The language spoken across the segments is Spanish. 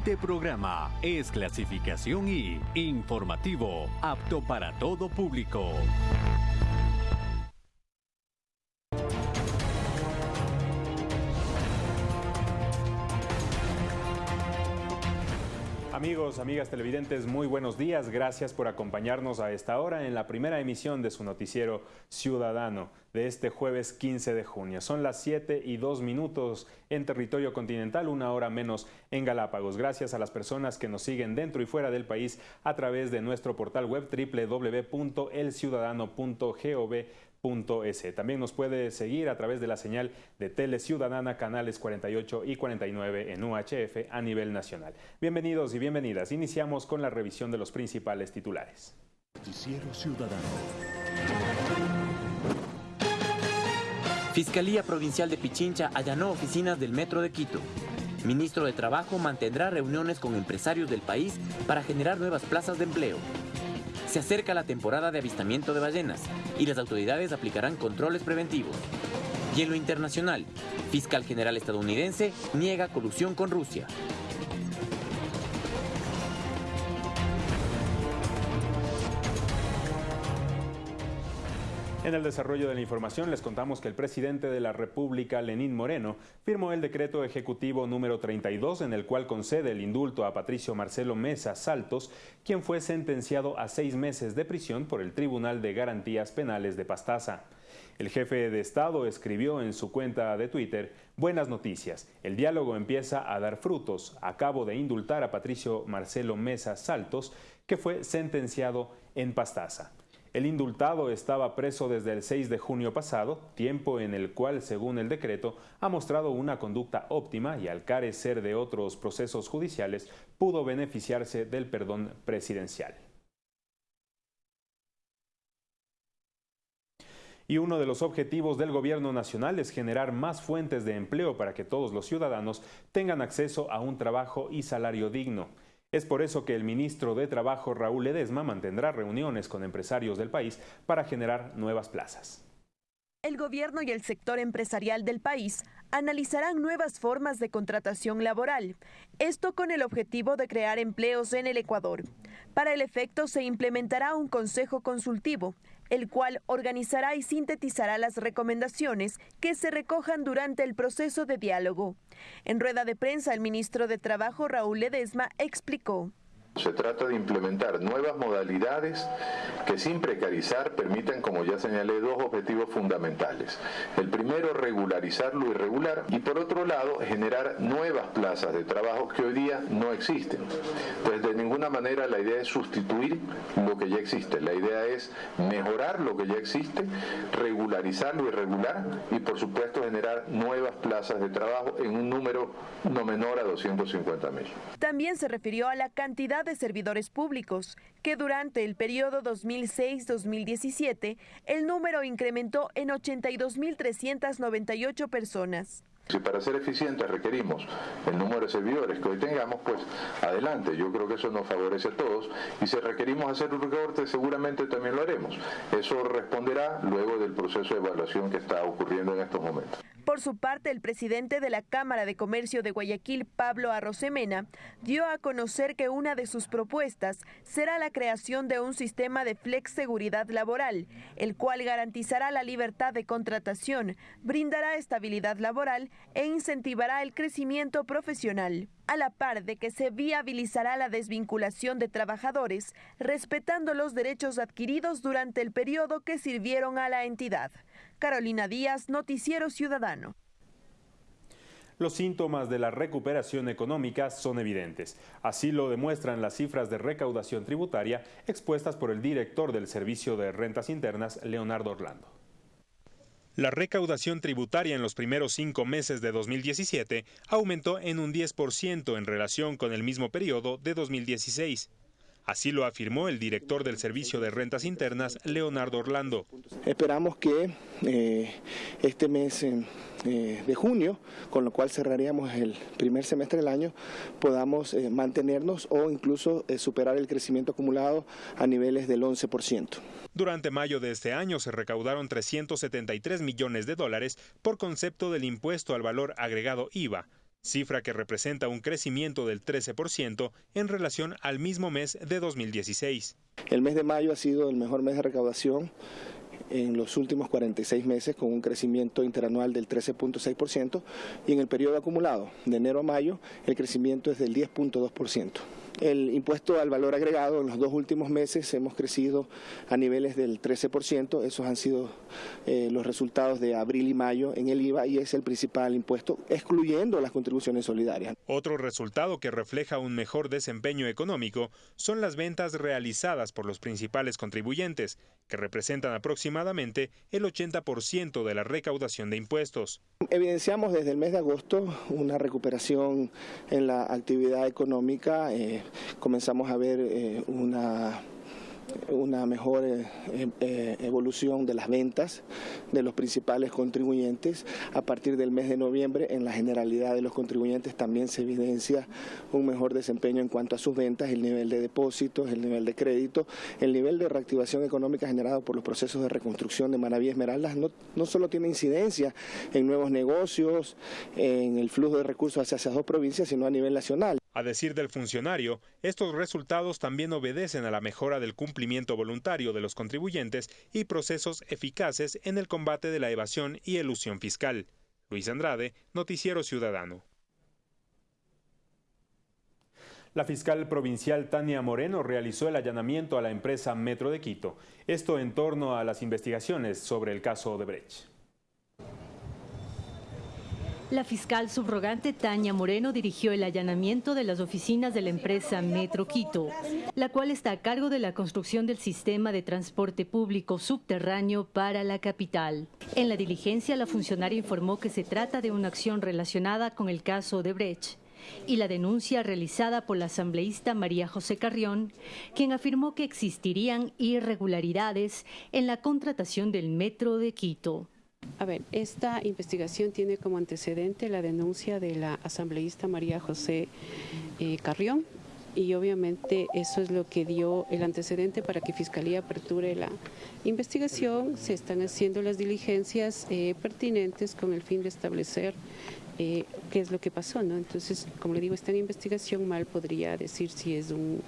siguiente programa es clasificación y informativo, apto para todo público. Amigos, amigas televidentes, muy buenos días. Gracias por acompañarnos a esta hora en la primera emisión de su noticiero Ciudadano de este jueves 15 de junio. Son las 7 y 2 minutos en territorio continental, una hora menos en Galápagos. Gracias a las personas que nos siguen dentro y fuera del país a través de nuestro portal web www.elciudadano.gov también nos puede seguir a través de la señal de Tele Ciudadana, canales 48 y 49 en UHF a nivel nacional. Bienvenidos y bienvenidas. Iniciamos con la revisión de los principales titulares. Ciudadano. Fiscalía Provincial de Pichincha allanó oficinas del Metro de Quito. Ministro de Trabajo mantendrá reuniones con empresarios del país para generar nuevas plazas de empleo. Se acerca la temporada de avistamiento de ballenas y las autoridades aplicarán controles preventivos. Y en lo internacional, fiscal general estadounidense niega colusión con Rusia. En el desarrollo de la información les contamos que el presidente de la República, Lenín Moreno, firmó el decreto ejecutivo número 32 en el cual concede el indulto a Patricio Marcelo Mesa Saltos, quien fue sentenciado a seis meses de prisión por el Tribunal de Garantías Penales de Pastaza. El jefe de Estado escribió en su cuenta de Twitter, Buenas noticias, el diálogo empieza a dar frutos. Acabo de indultar a Patricio Marcelo Mesa Saltos, que fue sentenciado en Pastaza. El indultado estaba preso desde el 6 de junio pasado, tiempo en el cual, según el decreto, ha mostrado una conducta óptima y al carecer de otros procesos judiciales, pudo beneficiarse del perdón presidencial. Y uno de los objetivos del gobierno nacional es generar más fuentes de empleo para que todos los ciudadanos tengan acceso a un trabajo y salario digno. Es por eso que el ministro de Trabajo, Raúl Ledesma, mantendrá reuniones con empresarios del país para generar nuevas plazas. El gobierno y el sector empresarial del país analizarán nuevas formas de contratación laboral, esto con el objetivo de crear empleos en el Ecuador. Para el efecto se implementará un consejo consultivo el cual organizará y sintetizará las recomendaciones que se recojan durante el proceso de diálogo. En rueda de prensa, el ministro de Trabajo, Raúl Ledesma, explicó. Se trata de implementar nuevas modalidades que sin precarizar permitan, como ya señalé, dos objetivos fundamentales. El primero, regularizar lo irregular y por otro lado, generar nuevas plazas de trabajo que hoy día no existen. Manera la idea es sustituir lo que ya existe. La idea es mejorar lo que ya existe, regularizar lo irregular y por supuesto generar nuevas plazas de trabajo en un número no menor a 250 mil. También se refirió a la cantidad de servidores públicos, que durante el periodo 2006-2017 el número incrementó en 82.398 personas. Si para ser eficientes requerimos el número de servidores que hoy tengamos, pues adelante. Yo creo que eso nos favorece a todos. Y si requerimos hacer un recorte, seguramente también lo haremos. Eso responderá luego del proceso de evaluación que está ocurriendo en estos momentos. Por su parte, el presidente de la Cámara de Comercio de Guayaquil, Pablo Arrosemena, dio a conocer que una de sus propuestas será la creación de un sistema de flex seguridad laboral, el cual garantizará la libertad de contratación, brindará estabilidad laboral e incentivará el crecimiento profesional, a la par de que se viabilizará la desvinculación de trabajadores, respetando los derechos adquiridos durante el periodo que sirvieron a la entidad. Carolina Díaz, Noticiero Ciudadano. Los síntomas de la recuperación económica son evidentes. Así lo demuestran las cifras de recaudación tributaria expuestas por el director del Servicio de Rentas Internas, Leonardo Orlando. La recaudación tributaria en los primeros cinco meses de 2017 aumentó en un 10% en relación con el mismo periodo de 2016. Así lo afirmó el director del Servicio de Rentas Internas, Leonardo Orlando. Esperamos que eh, este mes eh, de junio, con lo cual cerraríamos el primer semestre del año, podamos eh, mantenernos o incluso superar el crecimiento acumulado a niveles del 11%. Durante mayo de este año se recaudaron 373 millones de dólares por concepto del impuesto al valor agregado IVA, cifra que representa un crecimiento del 13% en relación al mismo mes de 2016. El mes de mayo ha sido el mejor mes de recaudación en los últimos 46 meses con un crecimiento interanual del 13.6% y en el periodo acumulado de enero a mayo el crecimiento es del 10.2%. El impuesto al valor agregado en los dos últimos meses hemos crecido a niveles del 13%. Esos han sido eh, los resultados de abril y mayo en el IVA y es el principal impuesto, excluyendo las contribuciones solidarias. Otro resultado que refleja un mejor desempeño económico son las ventas realizadas por los principales contribuyentes, que representan aproximadamente el 80% de la recaudación de impuestos. Evidenciamos desde el mes de agosto una recuperación en la actividad económica. Eh, comenzamos a ver eh, una una mejor eh, eh, evolución de las ventas de los principales contribuyentes. A partir del mes de noviembre, en la generalidad de los contribuyentes también se evidencia un mejor desempeño en cuanto a sus ventas, el nivel de depósitos, el nivel de crédito, el nivel de reactivación económica generado por los procesos de reconstrucción de Manaví Esmeraldas. No, no solo tiene incidencia en nuevos negocios, en el flujo de recursos hacia esas dos provincias, sino a nivel nacional. A decir del funcionario, estos resultados también obedecen a la mejora del cumplimiento voluntario de los contribuyentes y procesos eficaces en el combate de la evasión y elusión fiscal. Luis Andrade, Noticiero Ciudadano. La fiscal provincial Tania Moreno realizó el allanamiento a la empresa Metro de Quito, esto en torno a las investigaciones sobre el caso de Brecht. La fiscal subrogante Tania Moreno dirigió el allanamiento de las oficinas de la empresa Metro Quito, la cual está a cargo de la construcción del sistema de transporte público subterráneo para la capital. En la diligencia, la funcionaria informó que se trata de una acción relacionada con el caso de Brecht y la denuncia realizada por la asambleísta María José Carrión, quien afirmó que existirían irregularidades en la contratación del Metro de Quito. A ver, esta investigación tiene como antecedente la denuncia de la asambleísta María José eh, Carrión y obviamente eso es lo que dio el antecedente para que Fiscalía aperture la investigación. Se están haciendo las diligencias eh, pertinentes con el fin de establecer eh, qué es lo que pasó. ¿no? Entonces, como le digo, está en investigación, mal podría decir si es un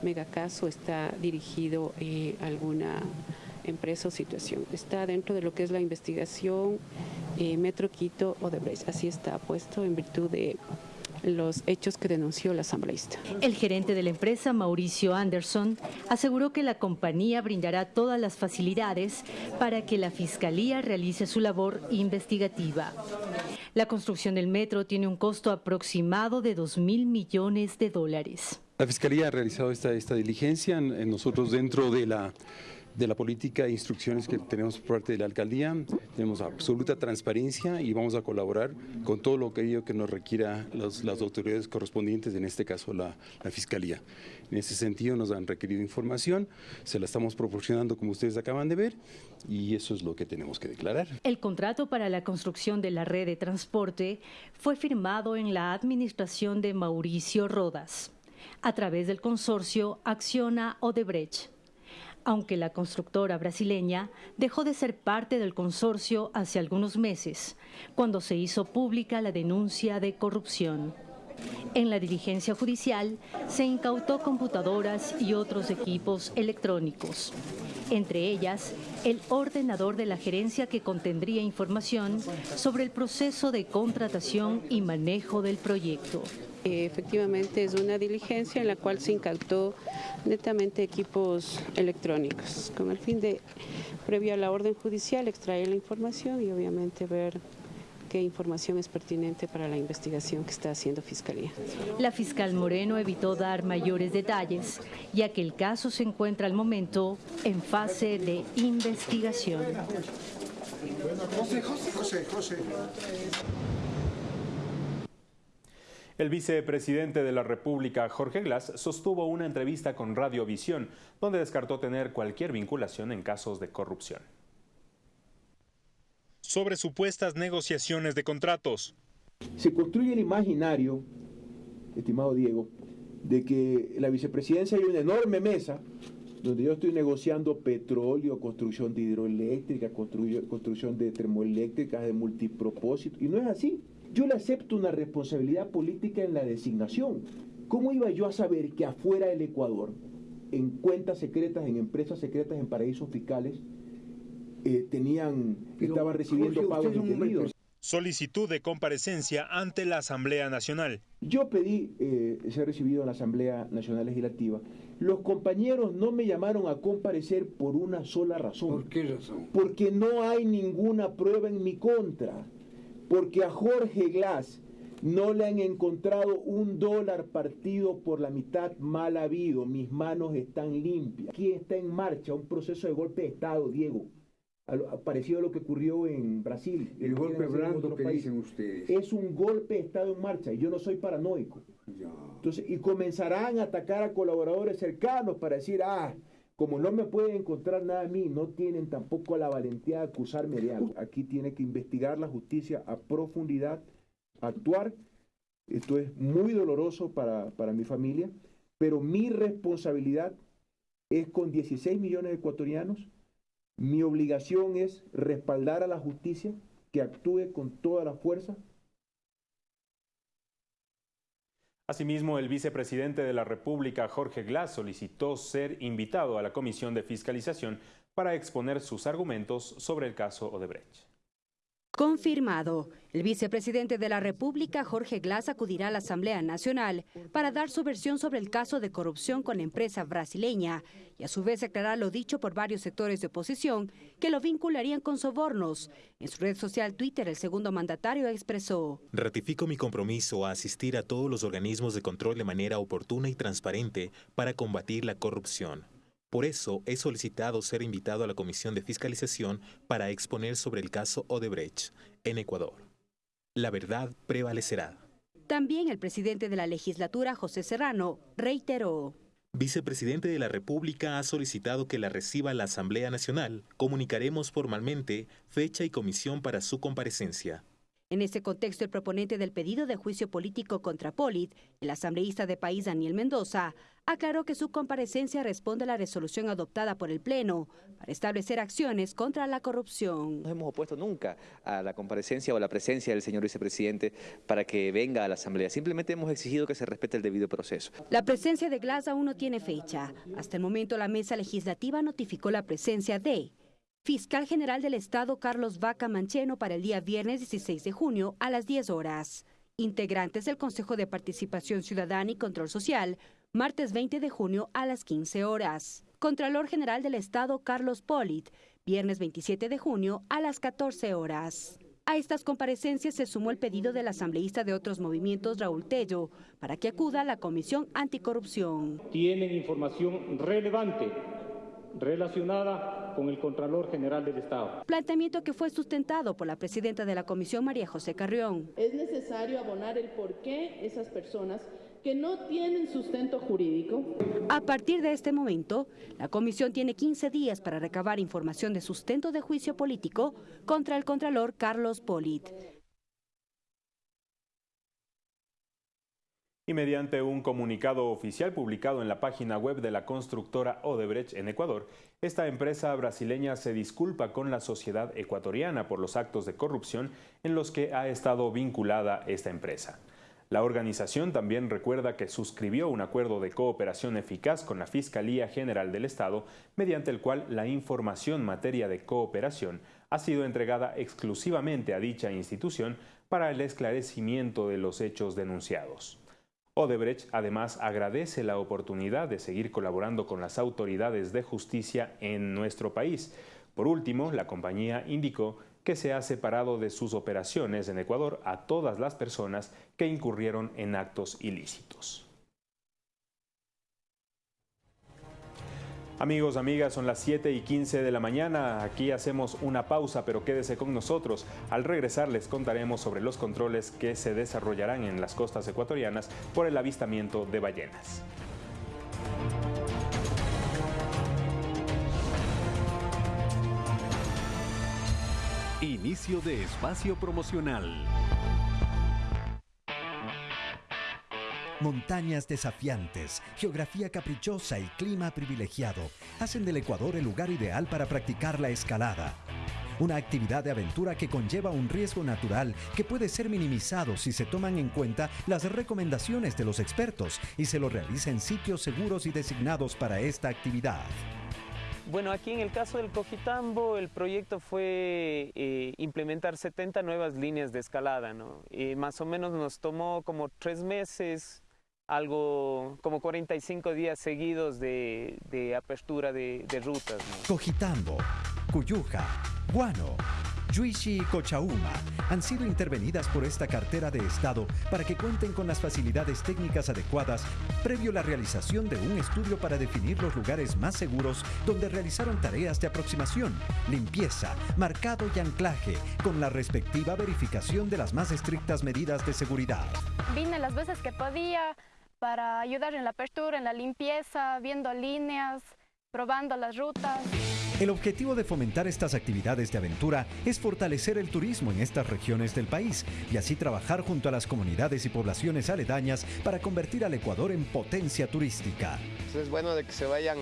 megacaso, está dirigido a alguna empresa o situación. Está dentro de lo que es la investigación eh, Metro Quito o de Brecht. Así está puesto en virtud de los hechos que denunció la asambleísta. El gerente de la empresa, Mauricio Anderson, aseguró que la compañía brindará todas las facilidades para que la Fiscalía realice su labor investigativa. La construcción del metro tiene un costo aproximado de 2 mil millones de dólares. La Fiscalía ha realizado esta, esta diligencia. Nosotros dentro de la de la política e instrucciones que tenemos por parte de la alcaldía. Tenemos absoluta transparencia y vamos a colaborar con todo lo que, que nos requiera las autoridades correspondientes, en este caso la, la Fiscalía. En ese sentido nos han requerido información, se la estamos proporcionando como ustedes acaban de ver y eso es lo que tenemos que declarar. El contrato para la construcción de la red de transporte fue firmado en la administración de Mauricio Rodas a través del consorcio Acciona Odebrecht aunque la constructora brasileña dejó de ser parte del consorcio hace algunos meses, cuando se hizo pública la denuncia de corrupción. En la diligencia judicial se incautó computadoras y otros equipos electrónicos, entre ellas el ordenador de la gerencia que contendría información sobre el proceso de contratación y manejo del proyecto. Efectivamente es una diligencia en la cual se incautó netamente equipos electrónicos, con el fin de, previo a la orden judicial, extraer la información y obviamente ver qué información es pertinente para la investigación que está haciendo Fiscalía. La fiscal Moreno evitó dar mayores detalles, ya que el caso se encuentra al momento en fase de investigación. José, José, José, José. El vicepresidente de la República, Jorge Glass, sostuvo una entrevista con Radiovisión, donde descartó tener cualquier vinculación en casos de corrupción. Sobre supuestas negociaciones de contratos. Se construye el imaginario, estimado Diego, de que la vicepresidencia hay una enorme mesa donde yo estoy negociando petróleo, construcción de hidroeléctrica, construcción de termoeléctricas de multipropósito, y no es así. yo le acepto una responsabilidad política en la designación. ¿Cómo iba yo a saber que afuera del Ecuador, en cuentas secretas, en empresas secretas, en paraísos fiscales, eh, tenían, estaban recibiendo pagos indebidos? Solicitud de comparecencia ante la Asamblea Nacional. Yo pedí eh, ser recibido en la Asamblea Nacional Legislativa. Los compañeros no me llamaron a comparecer por una sola razón. ¿Por qué razón? Porque no hay ninguna prueba en mi contra. Porque a Jorge Glass no le han encontrado un dólar partido por la mitad mal habido. Mis manos están limpias. Aquí está en marcha un proceso de golpe de Estado, Diego parecido a lo que ocurrió en Brasil. El golpe blando que dicen ustedes. Es un golpe de Estado en marcha y yo no soy paranoico. Entonces, y comenzarán a atacar a colaboradores cercanos para decir, ah, como no me pueden encontrar nada a mí, no tienen tampoco la valentía de acusarme de algo. Aquí tiene que investigar la justicia a profundidad, actuar. Esto es muy doloroso para, para mi familia, pero mi responsabilidad es con 16 millones de ecuatorianos mi obligación es respaldar a la justicia que actúe con toda la fuerza. Asimismo, el vicepresidente de la República, Jorge Glass, solicitó ser invitado a la Comisión de Fiscalización para exponer sus argumentos sobre el caso Odebrecht. Confirmado. El vicepresidente de la República, Jorge Glass, acudirá a la Asamblea Nacional para dar su versión sobre el caso de corrupción con la empresa brasileña y a su vez aclarar lo dicho por varios sectores de oposición que lo vincularían con sobornos. En su red social Twitter, el segundo mandatario expresó: Ratifico mi compromiso a asistir a todos los organismos de control de manera oportuna y transparente para combatir la corrupción. Por eso he solicitado ser invitado a la Comisión de Fiscalización para exponer sobre el caso Odebrecht en Ecuador. La verdad prevalecerá. También el presidente de la legislatura, José Serrano, reiteró. Vicepresidente de la República ha solicitado que la reciba la Asamblea Nacional. Comunicaremos formalmente fecha y comisión para su comparecencia. En este contexto, el proponente del pedido de juicio político contra Polit, el asambleísta de país Daniel Mendoza, aclaró que su comparecencia responde a la resolución adoptada por el Pleno para establecer acciones contra la corrupción. No hemos opuesto nunca a la comparecencia o la presencia del señor vicepresidente para que venga a la Asamblea. Simplemente hemos exigido que se respete el debido proceso. La presencia de Glass aún no tiene fecha. Hasta el momento la mesa legislativa notificó la presencia de Fiscal General del Estado Carlos Vaca Mancheno para el día viernes 16 de junio a las 10 horas. Integrantes del Consejo de Participación Ciudadana y Control Social, martes 20 de junio a las 15 horas. Contralor General del Estado Carlos Polit, viernes 27 de junio a las 14 horas. A estas comparecencias se sumó el pedido del asambleísta de otros movimientos Raúl Tello para que acuda la Comisión Anticorrupción. Tienen información relevante relacionada con el Contralor General del Estado. Planteamiento que fue sustentado por la presidenta de la Comisión, María José Carrión. Es necesario abonar el por qué esas personas que no tienen sustento jurídico. A partir de este momento, la comisión tiene 15 días para recabar información de sustento de juicio político contra el Contralor Carlos Polit. Y mediante un comunicado oficial publicado en la página web de la constructora Odebrecht en Ecuador, esta empresa brasileña se disculpa con la sociedad ecuatoriana por los actos de corrupción en los que ha estado vinculada esta empresa. La organización también recuerda que suscribió un acuerdo de cooperación eficaz con la Fiscalía General del Estado, mediante el cual la información materia de cooperación ha sido entregada exclusivamente a dicha institución para el esclarecimiento de los hechos denunciados. Odebrecht además agradece la oportunidad de seguir colaborando con las autoridades de justicia en nuestro país. Por último, la compañía indicó que se ha separado de sus operaciones en Ecuador a todas las personas que incurrieron en actos ilícitos. Amigos, amigas, son las 7 y 15 de la mañana. Aquí hacemos una pausa, pero quédese con nosotros. Al regresar les contaremos sobre los controles que se desarrollarán en las costas ecuatorianas por el avistamiento de ballenas. Inicio de espacio promocional. Montañas desafiantes, geografía caprichosa y clima privilegiado hacen del Ecuador el lugar ideal para practicar la escalada. una actividad de aventura que conlleva un riesgo natural que puede ser minimizado si se toman en cuenta las recomendaciones de los expertos y se lo realiza en sitios seguros y designados para esta actividad. Bueno, aquí en el caso del Cojitambo, el proyecto fue eh, implementar 70 nuevas líneas de escalada, ¿no? Y más o menos nos tomó como tres meses, algo como 45 días seguidos de, apertura de, rutas. Cojitambo, Cuyuja, Guano, Yuishi y Cochauma han sido intervenidas por esta cartera de Estado para que cuenten con las facilidades técnicas adecuadas previo a la realización de un estudio para definir los lugares más seguros donde realizaron tareas de aproximación, limpieza, marcado y anclaje, con la respectiva verificación de las más estrictas medidas de seguridad. Vine las veces que podía para ayudar en la apertura, en la limpieza, viendo líneas, probando las rutas. El objetivo de fomentar estas actividades de aventura es fortalecer el turismo en estas regiones del país y así trabajar junto a las comunidades y poblaciones aledañas para convertir al Ecuador en potencia turística. Es bueno de que se vayan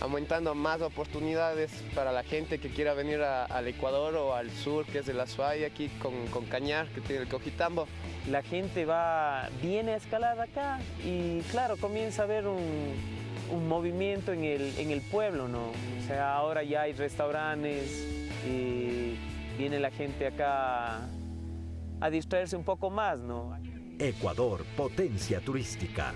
aumentando más oportunidades para la gente que quiera venir al Ecuador o al sur, que es de la Suaya, aquí con, con Cañar, que tiene el Cojitambo. La gente va, viene a escalar acá y claro, comienza a ver un, un movimiento en el, en el pueblo, ¿no? O sea, ahora ya hay restaurantes y viene la gente acá a distraerse un poco más, ¿no? Ecuador, potencia turística.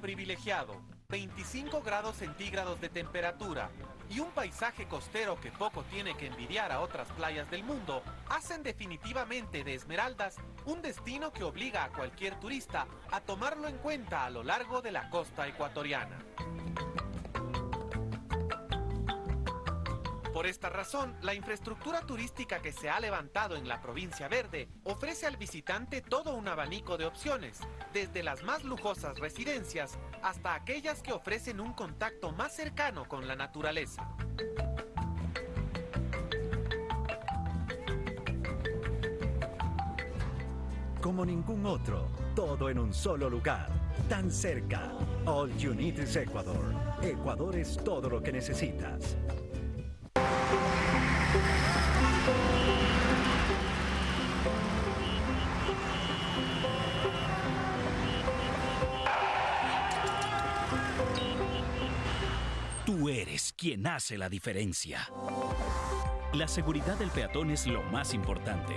Privilegiado, 25 grados centígrados de temperatura, y un paisaje costero que poco tiene que envidiar a otras playas del mundo, hacen definitivamente de Esmeraldas un destino que obliga a cualquier turista a tomarlo en cuenta a lo largo de la costa ecuatoriana. Por esta razón, la infraestructura turística que se ha levantado en la provincia verde ofrece al visitante todo un abanico de opciones, desde las más lujosas residencias hasta aquellas que ofrecen un contacto más cercano con la naturaleza. Como ningún otro, todo en un solo lugar, tan cerca. All You Need is Ecuador. Ecuador es todo lo que necesitas. Quien hace la diferencia. La seguridad del peatón es lo más importante.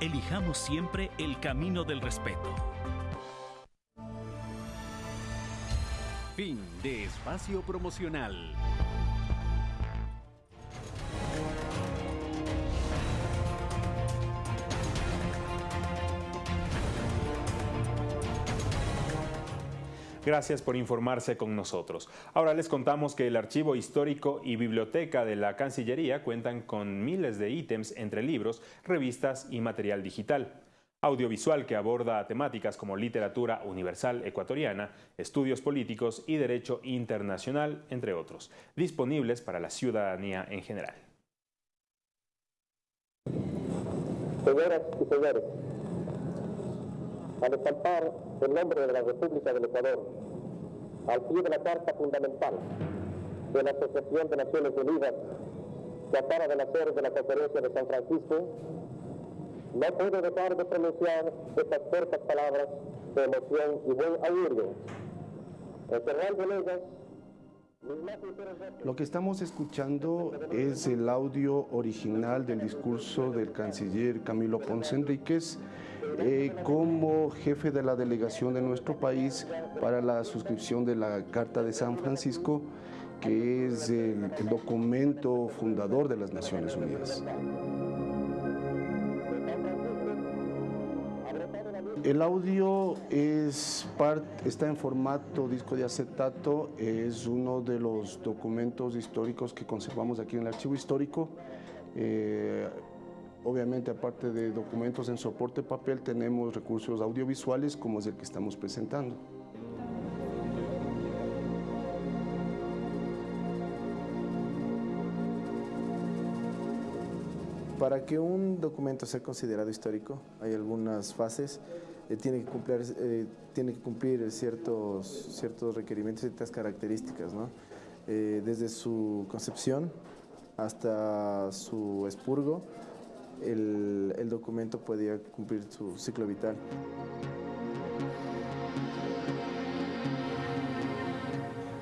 Elijamos siempre el camino del respeto. Fin de espacio promocional. Gracias por informarse con nosotros. Ahora les contamos que el Archivo Histórico y Biblioteca de la Cancillería cuentan con miles de ítems entre libros, revistas y material digital. Audiovisual que aborda temáticas como literatura universal ecuatoriana, estudios políticos y derecho internacional, entre otros, disponibles para la ciudadanía en general. Señoras y señores, al el nombre de la República del Ecuador, al pie de la Carta Fundamental de la Asociación de Naciones Unidas que acaba de nacer de la Conferencia de San Francisco, no puedo dejar de pronunciar estas cortas palabras de emoción y buen augurio. En lo que estamos escuchando es el audio original del discurso del canciller Camilo Ponce Enríquez eh, como jefe de la delegación de nuestro país para la suscripción de la Carta de San Francisco, que es el documento fundador de las Naciones Unidas. El audio es está en formato disco de acetato, es uno de los documentos históricos que conservamos aquí en el archivo histórico. Eh, obviamente, aparte de documentos en soporte papel, tenemos recursos audiovisuales como es el que estamos presentando. Para que un documento sea considerado histórico, hay algunas fases. Eh, tiene, que cumplir, eh, tiene que cumplir ciertos, ciertos requerimientos, ciertas características, ¿no? Eh, desde su concepción hasta su expurgo, el, el documento podía cumplir su ciclo vital.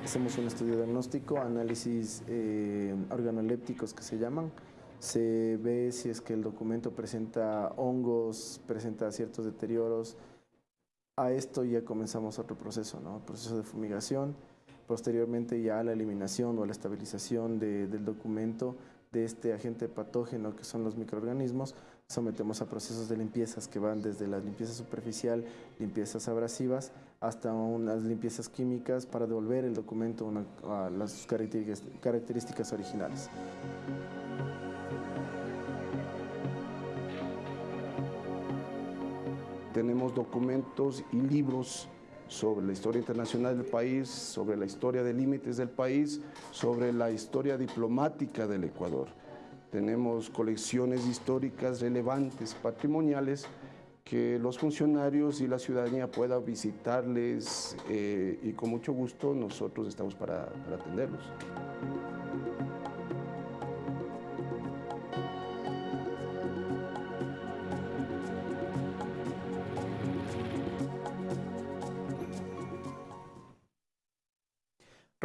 Hacemos un estudio diagnóstico, análisis eh, organolépticos que se llaman. Se ve si es que el documento presenta hongos, presenta ciertos deterioros. A esto ya comenzamos otro proceso, ¿no? proceso de fumigación. Posteriormente ya la eliminación o la estabilización del documento de este agente patógeno que son los microorganismos, sometemos a procesos de limpiezas que van desde la limpieza superficial, limpiezas abrasivas, hasta unas limpiezas químicas para devolver el documento a las características originales. Tenemos documentos y libros sobre la historia internacional del país, sobre la historia de límites del país, sobre la historia diplomática del Ecuador. Tenemos colecciones históricas relevantes, patrimoniales, que los funcionarios y la ciudadanía pueda visitarles eh, y con mucho gusto nosotros estamos para atenderlos.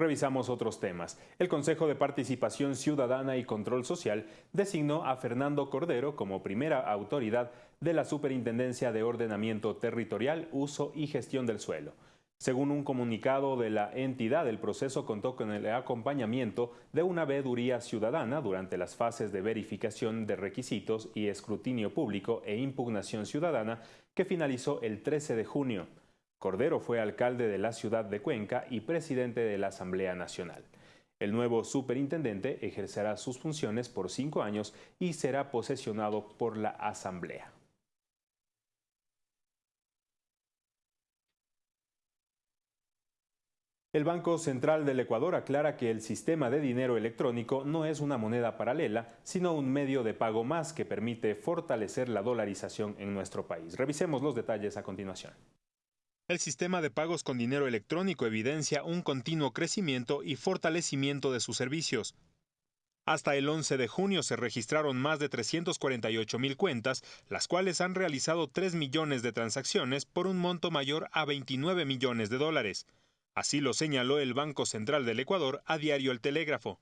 Revisamos otros temas. El Consejo de Participación Ciudadana y Control Social designó a Fernando Cordero como primera autoridad de la Superintendencia de Ordenamiento Territorial, Uso y Gestión del Suelo. Según un comunicado de la entidad, el proceso contó con el acompañamiento de una veeduría ciudadana durante las fases de verificación de requisitos y escrutinio público e impugnación ciudadana que finalizó el 13 de junio. Cordero fue alcalde de la ciudad de Cuenca y presidente de la Asamblea Nacional. El nuevo superintendente ejercerá sus funciones por cinco años y será posesionado por la Asamblea. El Banco Central del Ecuador aclara que el sistema de dinero electrónico no es una moneda paralela, sino un medio de pago más que permite fortalecer la dolarización en nuestro país. Revisemos los detalles a continuación. El sistema de pagos con dinero electrónico evidencia un continuo crecimiento y fortalecimiento de sus servicios. Hasta el 11 de junio se registraron más de 348 mil cuentas, las cuales han realizado 3 millones de transacciones por un monto mayor a 29 millones de dólares. Así lo señaló el Banco Central del Ecuador a diario El Telégrafo.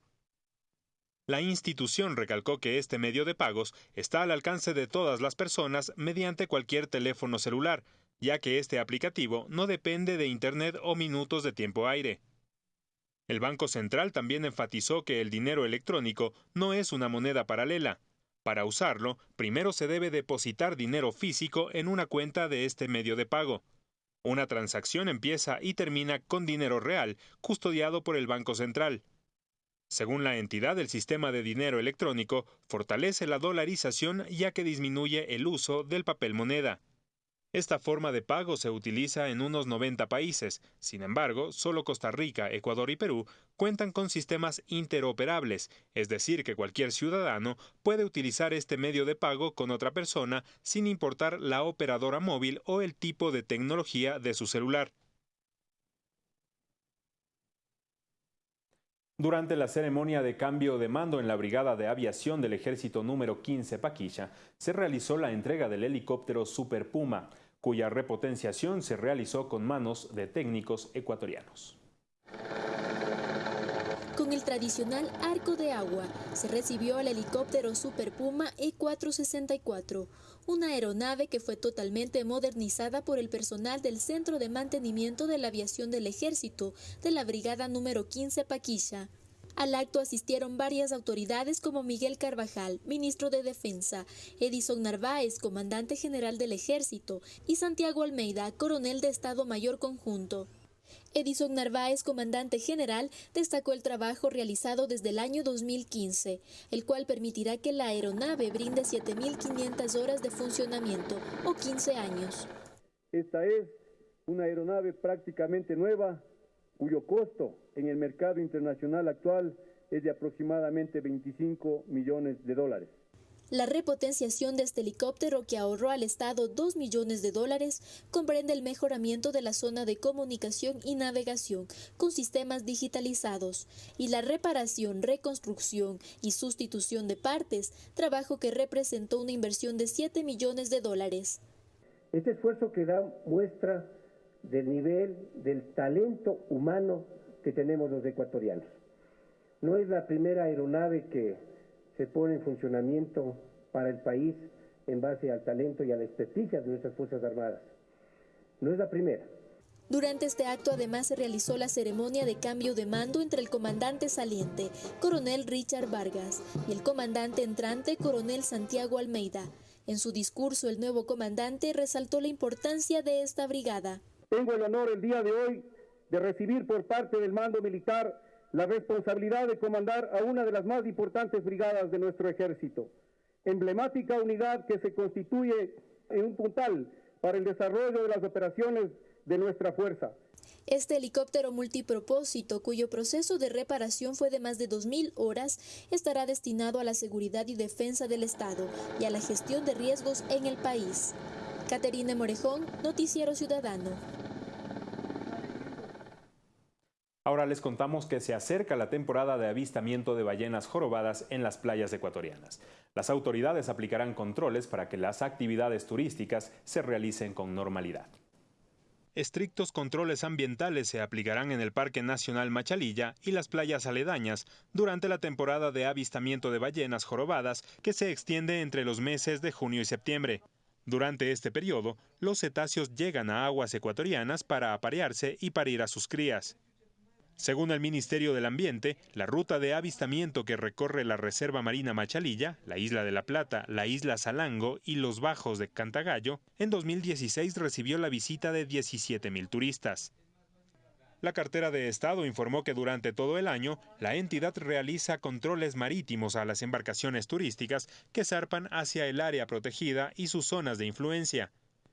La institución recalcó que este medio de pagos está al alcance de todas las personas mediante cualquier teléfono celular, ya que este aplicativo no depende de Internet o minutos de tiempo aire. El Banco Central también enfatizó que el dinero electrónico no es una moneda paralela. Para usarlo, primero se debe depositar dinero físico en una cuenta de este medio de pago. Una transacción empieza y termina con dinero real, custodiado por el Banco Central. Según la entidad, el sistema de dinero electrónico fortalece la dolarización ya que disminuye el uso del papel moneda. Esta forma de pago se utiliza en unos 90 países. Sin embargo, solo Costa Rica, Ecuador y Perú cuentan con sistemas interoperables, es decir, que cualquier ciudadano puede utilizar este medio de pago con otra persona sin importar la operadora móvil o el tipo de tecnología de su celular. Durante la ceremonia de cambio de mando en la Brigada de Aviación del Ejército número 15 Paquilla, se realizó la entrega del helicóptero Super Puma, cuya repotenciación se realizó con manos de técnicos ecuatorianos. Con el tradicional arco de agua, se recibió el helicóptero Super Puma E-464, una aeronave que fue totalmente modernizada por el personal del Centro de Mantenimiento de la Aviación del Ejército de la Brigada número 15 Paquilla. Al acto asistieron varias autoridades como Miguel Carvajal, ministro de Defensa, Edison Narváez, comandante general del Ejército, y Santiago Almeida, coronel de Estado Mayor Conjunto. Edison Narváez, comandante general, destacó el trabajo realizado desde el año 2015, el cual permitirá que la aeronave brinde 7.500 horas de funcionamiento o 15 años. Esta es una aeronave prácticamente nueva, cuyo costo en el mercado internacional actual es de aproximadamente 25 millones de dólares. La repotenciación de este helicóptero que ahorró al Estado 2 millones de dólares comprende el mejoramiento de la zona de comunicación y navegación con sistemas digitalizados y la reparación, reconstrucción y sustitución de partes, trabajo que representó una inversión de 7 millones de dólares. Este esfuerzo que da muestra del nivel del talento humano que tenemos los ecuatorianos. No es la primera aeronave que se pone en funcionamiento para el país en base al talento y a la experticia de nuestras Fuerzas Armadas. No es la primera. Durante este acto además se realizó la ceremonia de cambio de mando entre el comandante saliente, coronel Richard Vargas, y el comandante entrante, coronel Santiago Almeida. En su discurso, el nuevo comandante resaltó la importancia de esta brigada. Tengo el honor el día de hoy de recibir por parte del mando militar la responsabilidad de comandar a una de las más importantes brigadas de nuestro ejército, emblemática unidad que se constituye en un puntal para el desarrollo de las operaciones de nuestra fuerza. Este helicóptero multipropósito, cuyo proceso de reparación fue de más de 2.000 horas, estará destinado a la seguridad y defensa del Estado y a la gestión de riesgos en el país. Caterina Morejón, Noticiero Ciudadano. Ahora les contamos que se acerca la temporada de avistamiento de ballenas jorobadas en las playas ecuatorianas. Las autoridades aplicarán controles para que las actividades turísticas se realicen con normalidad. Estrictos controles ambientales se aplicarán en el Parque Nacional Machalilla y las playas aledañas durante la temporada de avistamiento de ballenas jorobadas que se extiende entre los meses de junio y septiembre. Durante este periodo, los cetáceos llegan a aguas ecuatorianas para aparearse y parir a sus crías. Según el Ministerio del Ambiente, la ruta de avistamiento que recorre la Reserva Marina Machalilla, la Isla de la Plata, la Isla Salango y los Bajos de Cantagallo, en 2016 recibió la visita de 17.000 turistas. La cartera de Estado informó que durante todo el año la entidad realiza controles marítimos a las embarcaciones turísticas que zarpan hacia el área protegida y sus zonas de influencia.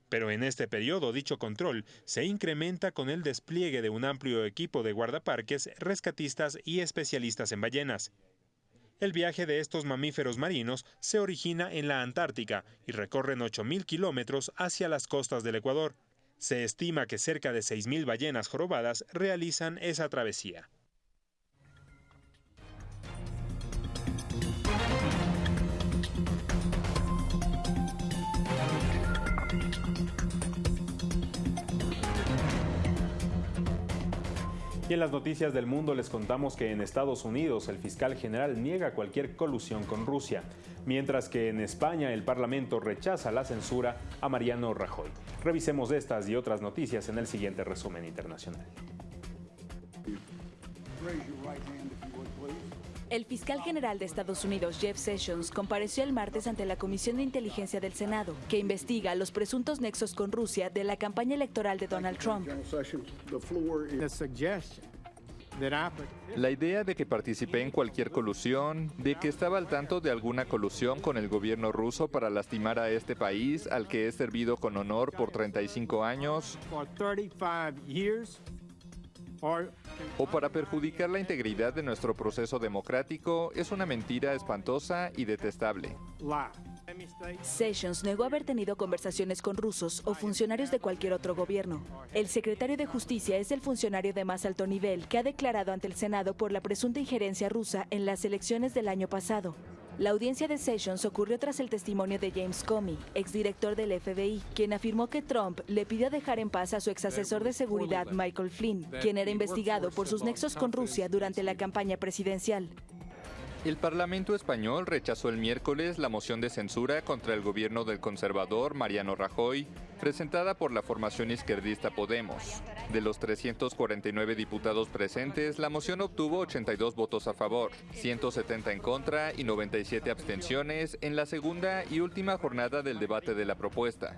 Pero en este periodo dicho control se incrementa con el despliegue de un amplio equipo de guardaparques, rescatistas y especialistas en ballenas. El viaje de estos mamíferos marinos se origina en la Antártica y recorren 8.000 kilómetros hacia las costas del Ecuador. Se estima que cerca de 6.000 ballenas jorobadas realizan esa travesía. Y en las noticias del mundo les contamos que en Estados Unidos el fiscal general niega cualquier colusión con Rusia, mientras que en España el Parlamento rechaza la censura a Mariano Rajoy. Revisemos estas y otras noticias en el siguiente resumen internacional. El fiscal general de Estados Unidos, Jeff Sessions, compareció el martes ante la Comisión de Inteligencia del Senado, que investiga los presuntos nexos con Rusia de la campaña electoral de Donald Trump. La idea de que participé en cualquier colusión, de que estaba al tanto de alguna colusión con el gobierno ruso para lastimar a este país al que he servido con honor por 35 años, o para perjudicar la integridad de nuestro proceso democrático es una mentira espantosa y detestable. Sessions negó haber tenido conversaciones con rusos o funcionarios de cualquier otro gobierno. El secretario de Justicia es el funcionario de más alto nivel que ha declarado ante el Senado por la presunta injerencia rusa en las elecciones del año pasado. La audiencia de Sessions ocurrió tras el testimonio de James Comey, exdirector del FBI, quien afirmó que Trump le pidió dejar en paz a su exasesor de seguridad Michael Flynn, quien era investigado por sus nexos con Rusia durante la campaña presidencial. El Parlamento español rechazó el miércoles la moción de censura contra el gobierno del conservador Mariano Rajoy, presentada por la formación izquierdista Podemos. De los 349 diputados presentes, la moción obtuvo 82 votos a favor, 170 en contra y 97 abstenciones en la segunda y última jornada del debate de la propuesta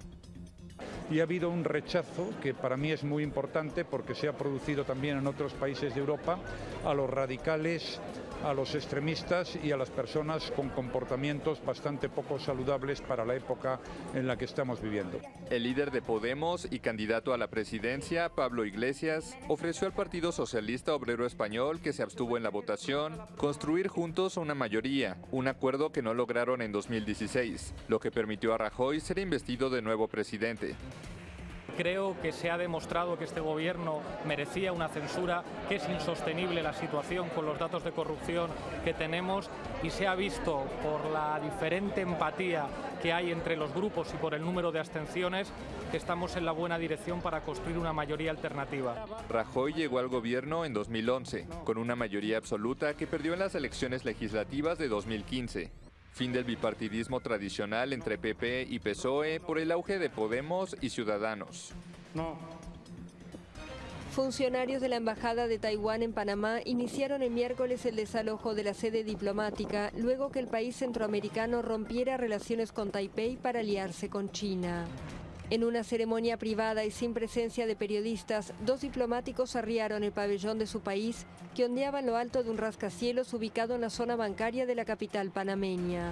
y ha habido un rechazo que para mí es muy importante porque se ha producido también en otros países de Europa a los radicales a los extremistas y a las personas con comportamientos bastante poco saludables para la época en la que estamos viviendo. El líder de Podemos y candidato a la presidencia, Pablo Iglesias, ofreció al Partido Socialista Obrero Español, que se abstuvo en la votación, construir juntos una mayoría, un acuerdo que no lograron en 2016, lo que permitió a Rajoy ser investido de nuevo presidente. Creo que se ha demostrado que este gobierno merecía una censura, que es insostenible la situación con los datos de corrupción que tenemos y se ha visto por la diferente empatía que hay entre los grupos y por el número de abstenciones que estamos en la buena dirección para construir una mayoría alternativa. Rajoy llegó al gobierno en 2011, con una mayoría absoluta que perdió en las elecciones legislativas de 2015. Fin del bipartidismo tradicional entre PP y PSOE por el auge de Podemos y Ciudadanos. Funcionarios de la Embajada de Taiwán en Panamá iniciaron el miércoles el desalojo de la sede diplomática luego que el país centroamericano rompiera relaciones con Taipei para aliarse con China. En una ceremonia privada y sin presencia de periodistas, dos diplomáticos arriaron el pabellón de su país que ondeaba en lo alto de un rascacielos ubicado en la zona bancaria de la capital panameña.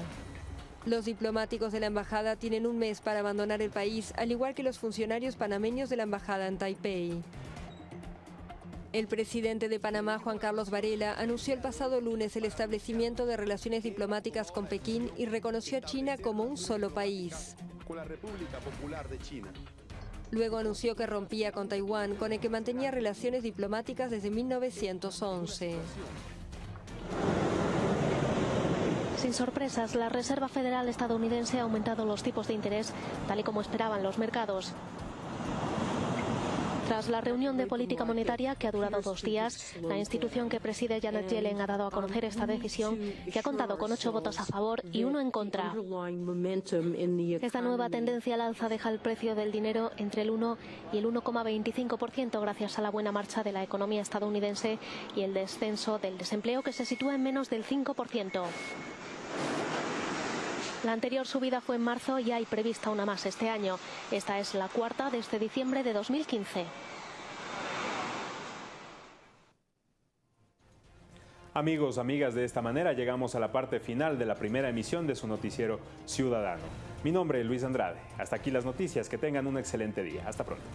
Los diplomáticos de la embajada tienen un mes para abandonar el país, al igual que los funcionarios panameños de la embajada en Taipei. El presidente de Panamá, Juan Carlos Varela, anunció el pasado lunes el establecimiento de relaciones diplomáticas con Pekín y reconoció a China como un solo país con la República Popular de China. Luego anunció que rompía con Taiwán, con el que mantenía relaciones diplomáticas desde 1911. Sin sorpresas, la Reserva Federal estadounidense ha aumentado los tipos de interés, tal y como esperaban los mercados. Tras la reunión de política monetaria que ha durado dos días, la institución que preside Janet Yellen ha dado a conocer esta decisión que ha contado con ocho votos a favor y uno en contra. Esta nueva tendencia al alza deja el precio del dinero entre el 1 y el 1,25% gracias a la buena marcha de la economía estadounidense y el descenso del desempleo que se sitúa en menos del 5%. La anterior subida fue en marzo y hay prevista una más este año. Esta es la cuarta desde diciembre de 2015. Amigos, amigas, de esta manera llegamos a la parte final de la primera emisión de su noticiero Ciudadano. Mi nombre es Luis Andrade. Hasta aquí las noticias. Que tengan un excelente día. Hasta pronto.